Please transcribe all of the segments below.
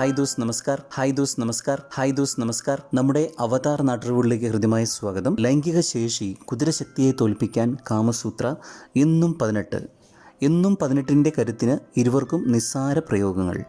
Hi ദോസ് നമസ്കാർ. Hi ദോസ് നമസ്കാർ. ഹായ് ദോസ് നമസ്കാർ. നമ്മുടെ അവതാർ നാട്ടുകളിലേക്ക് ഹൃദ്യമായ സ്വാഗതം. ലൈംഗിക ശേഷി കുതിരശക്തിയെ തോൽപ്പിക്കാൻ കാമസൂത്ര എന്നും പതിനെട്ട്. എന്നും പതിനെട്ടിന്റെ കരുത്തിന് ഇരുവർക്കും നിസ്സാര പ്രയോഗങ്ങൾ.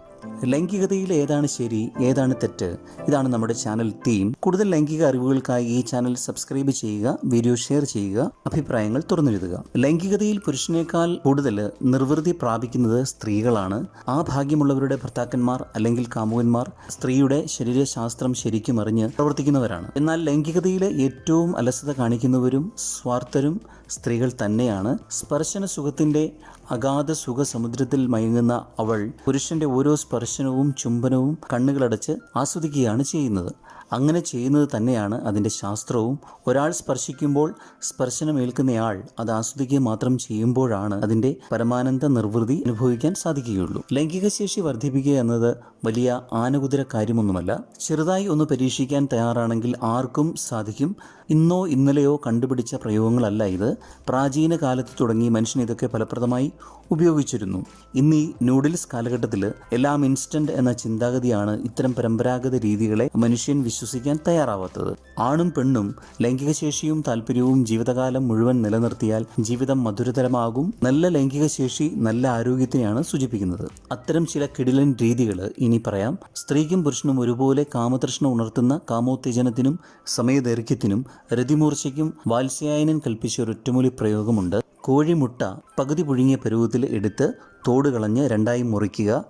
ലൈംഗികതയിൽ ഏതാണ് ശരി ഏതാണ് തെറ്റ്? ഇതാണ് നമ്മുടെ ചാനൽ തീം. കൂടുതൽ ലൈംഗിക അറിവുകൾക്കായി ഈ ചാനൽ സബ്സ്ക്രൈബ് ചെയ്യുക വീഡിയോ ഷെയർ ചെയ്യുക അഭിപ്രായങ്ങൾ തുറന്നെഴുതുക. ലൈംഗികതയിൽ പുരുഷനേക്കാൾ കൂടുതൽ നിർവൃതി പ്രാപിക്കുന്നത് സ്ത്രീകളാണ്. ആ ഭാഗ്യമുള്ളവരുടെ ഭർത്താക്കന്മാർ അല്ലെങ്കിൽ കാമുകന്മാർ സ്ത്രീയുടെ ശരീരശാസ്ത്രം ശരിക്കും അറിഞ്ഞ് പ്രവർത്തിക്കുന്നവരാണ്. എന്നാൽ ലൈംഗികതയിലെ ഏറ്റവും അലസത കാണിക്കുന്നവരും സ്വാർത്ഥരും സ്ത്രീകൾ തന്നെയാണ്. സ്പർശന സുഖത്തിന്റെ അഗാധ സുഖ സമുദ്രത്തിൽ മയങ്ങുന്ന അവൾ പുരുഷന്റെ ഓരോ സ്പർശനവും ചുംബനവും കണ്ണുകളടച്ച് ആസ്വദിക്കുകയാണ് ചെയ്യുന്നത്. അങ്ങനെ ചെയ്യുന്നത് തന്നെയാണ് അതിന്റെ ശാസ്ത്രവും. ഒരാൾ സ്പർശിക്കുമ്പോൾ സ്പർശനമേൽക്കുന്നയാൾ അത് ആസ്വദിക്കുക മാത്രം ചെയ്യുമ്പോഴാണ് അതിന്റെ പരമാനന്ദ നിർവൃതി അനുഭവിക്കാൻ സാധിക്കുകയുള്ളൂ. ലൈംഗിക ശേഷി വർദ്ധിപ്പിക്കുക എന്നത് വലിയ ആനകുതിര കാര്യമൊന്നുമല്ല. ചെറുതായി ഒന്ന് പരീക്ഷിക്കാൻ തയ്യാറാണെങ്കിൽ ആർക്കും സാധിക്കും. ഇന്നോ ഇന്നലെയോ കണ്ടുപിടിച്ച പ്രയോഗങ്ങളല്ല ഇത്. പ്രാചീന കാലത്ത് തുടങ്ങി മനുഷ്യൻ ഇതൊക്കെ ഫലപ്രദമായി ഉപയോഗിച്ചിരുന്നു. ഇന്ന് ഈ നൂഡിൽസ് കാലഘട്ടത്തിൽ എല്ലാം ഇൻസ്റ്റന്റ് എന്ന ചിന്താഗതിയാണ് ഇത്തരം പരമ്പരാഗത രീതികളെ മനുഷ്യൻ വിശ്വസിക്കാൻ തയ്യാറാവാത്തത്. ആണും പെണ്ണും ലൈംഗിക ശേഷിയും താല്പര്യവും ജീവിതകാലം മുഴുവൻ നിലനിർത്തിയാൽ ജീവിതം മധുരതരമാകും. നല്ല ലൈംഗിക ശേഷി നല്ല ആരോഗ്യത്തിനെയാണ് സൂചിപ്പിക്കുന്നത്. അത്തരം ചില കിടിലൻ രീതികൾ ഇനി പറയാം. സ്ത്രീക്കും പുരുഷനും ഒരുപോലെ കാമതൃഷ്ണ ഉണർത്തുന്ന കാമോത്തേജനത്തിനും സമയദൈർഘ്യത്തിനും രതിമൂർച്ചയ്ക്കും വാത്സ്യായനൻ കൽപ്പിച്ച ഒരു ഒറ്റമൂലി പ്രയോഗമുണ്ട്. കോഴിമുട്ട പകുതി പുഴുങ്ങിയ പരുവത്തിൽ എടുത്ത് തോട് കളഞ്ഞ് രണ്ടായി മുറിക്കുക.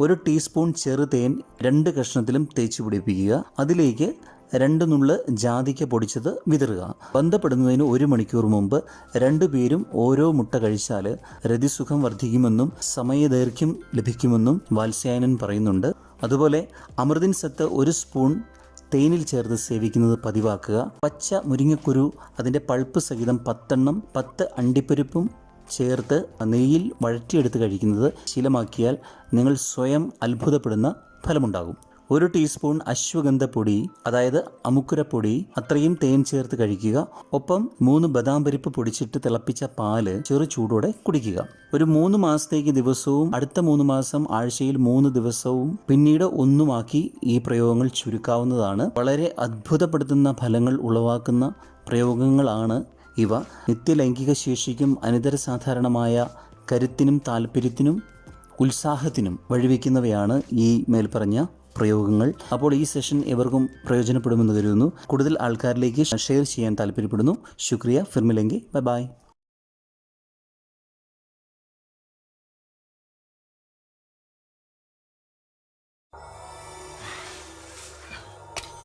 ഒരു ടീസ്പൂൺ ചെറുതേൻ രണ്ട് കഷ്ണത്തിലും തേച്ച് പിടിപ്പിക്കുക. അതിലേക്ക് രണ്ട് നുള്ള് ജാതിക്ക പൊടിച്ചത് വിതറുക. ബന്ധപ്പെടുന്നതിന് ഒരു മണിക്കൂർ മുമ്പ് രണ്ടുപേരും ഓരോ മുട്ട കഴിച്ചാൽ രതിസുഖം വർദ്ധിക്കുമെന്നും സമയദൈർഘ്യം ലഭിക്കുമെന്നും വാത്സ്യായനൻ പറയുന്നുണ്ട്. അതുപോലെ അമൃതിൻ സത്ത് ഒരു സ്പൂൺ തേനിൽ ചേർത്ത് സേവിക്കുന്നത് പതിവാക്കുക. പച്ച മുരിങ്ങക്കുരു അതിന്റെ പൾപ്പ് സഹിതം പത്തെണ്ണം പത്ത് അണ്ടിപ്പരിപ്പും ചേർത്ത് നെയ്യിൽ വഴറ്റിയെടുത്ത് കഴിക്കുന്നത് ശീലമാക്കിയാൽ നിങ്ങൾ സ്വയം അത്ഭുതപ്പെടുന്ന ഫലമുണ്ടാകും. ഒരു ടീസ്പൂൺ അശ്വഗന്ധപ്പൊടി അതായത് അമുക്കുരപ്പൊടി അത്രയും തേൻ ചേർത്ത് കഴിക്കുക. ഒപ്പം മൂന്ന് ബദാം പരിപ്പ് പൊടിച്ചിട്ട് തിളപ്പിച്ച പാൽ ചെറു ചൂടോടെ കുടിക്കുക. ഒരു മൂന്ന് മാസത്തേക്ക് ദിവസവും അടുത്ത മൂന്ന് മാസം ആഴ്ചയിൽ മൂന്ന് ദിവസവും പിന്നീട് ഒന്നുമാക്കി ഈ പ്രയോഗങ്ങൾ ചുരുക്കാവുന്നതാണ്. വളരെ അത്ഭുതപ്പെടുത്തുന്ന ഫലങ്ങൾ ഉളവാക്കുന്ന പ്രയോഗങ്ങളാണ് ഇവ. നിത്യലൈംഗിക ശേഷിക്കും അനിതര സാധാരണമായ കരുത്തിനും താല്പര്യത്തിനും ഉത്സാഹത്തിനും വഴിവെക്കുന്നവയാണ് ഈ മേൽപ്പറഞ്ഞ പ്രയോഗങ്ങൾ. അപ്പോൾ ഈ സെഷൻ എവർക്കും പ്രയോജനപ്പെടുമെന്ന് കരുതുന്നു. കൂടുതൽ ആൾക്കാരിലേക്ക് ഷെയർ ചെയ്യാൻ താല്പര്യപ്പെടുന്നു. ശുക്രിയ. ഫിർമിലെങ്കി. Bye bye